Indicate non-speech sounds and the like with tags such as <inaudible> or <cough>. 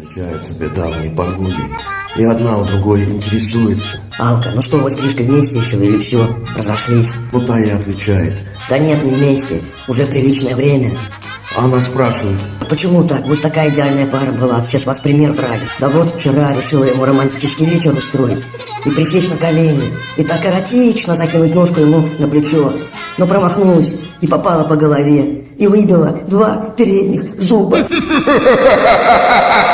Встречаются себе подруги, и одна у другой интересуется. Алка, ну что, вы с Гришкой вместе еще или все, разошлись? Ну та и отвечает. Да нет, не вместе, уже приличное время. Она спрашивает, А почему так? Вы же такая идеальная пара была, все с вас пример брали. Да вот вчера решила ему романтический вечер устроить. И присесть на колени. И так эротично закинуть ножку ему на плечо. Но промахнулась и попала по голове. И выбила два передних зуба. <laughs>